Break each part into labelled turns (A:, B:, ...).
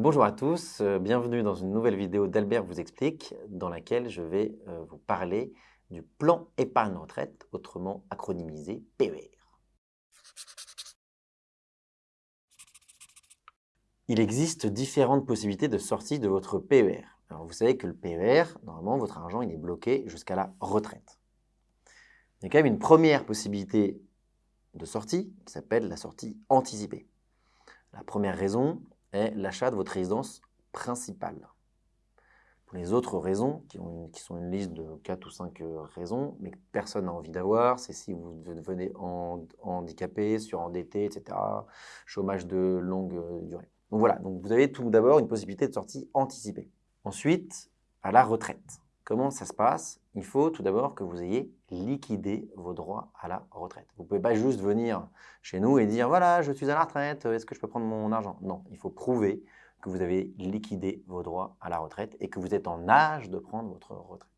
A: Bonjour à tous, euh, bienvenue dans une nouvelle vidéo d'Albert vous explique dans laquelle je vais euh, vous parler du plan épargne retraite, autrement acronymisé PER. Il existe différentes possibilités de sortie de votre PER. Alors vous savez que le PER, normalement votre argent il est bloqué jusqu'à la retraite. Il y a quand même une première possibilité de sortie qui s'appelle la sortie anticipée. La première raison, est l'achat de votre résidence principale. Pour les autres raisons, qui, sont une liste de 4 ou 5 euh, raisons, mais que personne n'a envie d'avoir, c'est si vous devenez handicapé, surendetté, etc., chômage de longue euh, durée. Donc voilà, donc vous avez tout d'abord une possibilité de sortie anticipée. Ensuite, à la retraite. Comment ça se passe? Il faut tout d'abord que vous ayez liquidé vos droits à la retraite. Vous ne pouvez pas juste venir chez nous et dire « voilà, je suis à la retraite, est-ce que je peux prendre mon argent ?» Non, il faut prouver que vous avez liquidé vos droits à la retraite et que vous êtes en âge de prendre votre retraite.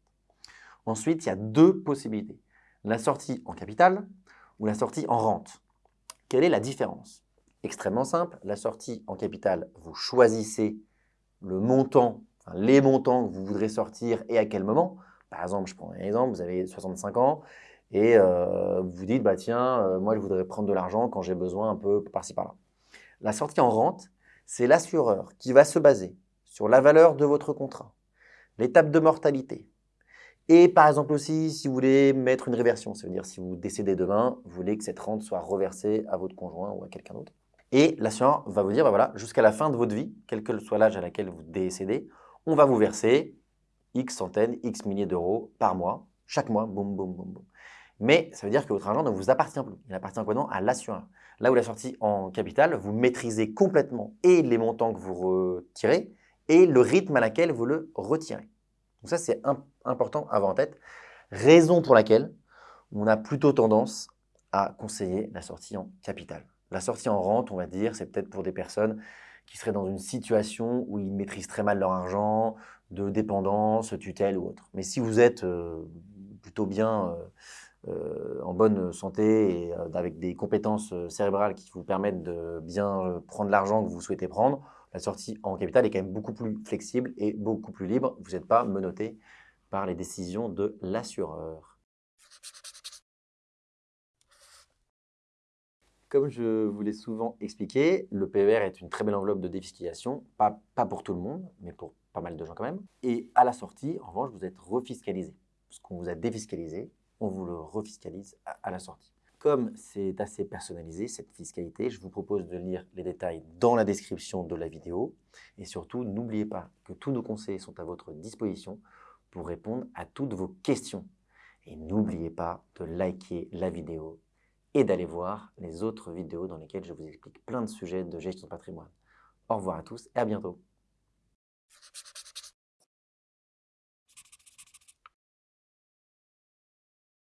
A: Ensuite, il y a deux possibilités. La sortie en capital ou la sortie en rente. Quelle est la différence? Extrêmement simple, la sortie en capital, vous choisissez le montant les montants que vous voudrez sortir et à quel moment. Par exemple, je prends un exemple, vous avez 65 ans et euh, vous dites, bah tiens, euh, moi je voudrais prendre de l'argent quand j'ai besoin un peu par-ci par-là. La sortie en rente, c'est l'assureur qui va se baser sur la valeur de votre contrat, l'étape de mortalité. Et par exemple aussi, si vous voulez mettre une réversion, ça veut dire si vous décédez demain, vous voulez que cette rente soit reversée à votre conjoint ou à quelqu'un d'autre. Et l'assureur va vous dire, bah voilà, jusqu'à la fin de votre vie, quel que soit l'âge à laquelle vous décédez, on va vous verser X centaines, X milliers d'euros par mois, chaque mois, boum, boum, boum, boum. Mais ça veut dire que votre argent ne vous appartient plus. Il appartient quoi non À l'assureur. Là où la sortie en capital, vous maîtrisez complètement et les montants que vous retirez et le rythme à laquelle vous le retirez. Donc ça, c'est important à avoir en tête. Raison pour laquelle on a plutôt tendance à conseiller la sortie en capital. La sortie en rente, on va dire, c'est peut-être pour des personnes qui seraient dans une situation où ils maîtrisent très mal leur argent, de dépendance, tutelle ou autre. Mais si vous êtes euh, plutôt bien euh, euh, en bonne santé et avec des compétences cérébrales qui vous permettent de bien prendre l'argent que vous souhaitez prendre, la sortie en capital est quand même beaucoup plus flexible et beaucoup plus libre. Vous n'êtes pas menotté par les décisions de l'assureur. Comme je vous l'ai souvent expliqué, le PER est une très belle enveloppe de défiscalisation, pas, pas pour tout le monde, mais pour pas mal de gens quand même. Et à la sortie, en revanche, vous êtes refiscalisé. Ce qu'on vous a défiscalisé, on vous le refiscalise à, la sortie. Comme c'est assez personnalisé, cette fiscalité, je vous propose de lire les détails dans la description de la vidéo. Et surtout, n'oubliez pas que tous nos conseils sont à votre disposition pour répondre à toutes vos questions. Et n'oubliez pas de liker la vidéo et d'aller voir les autres vidéos dans lesquelles je vous explique plein de sujets de gestion de patrimoine. Au revoir à tous et à bientôt.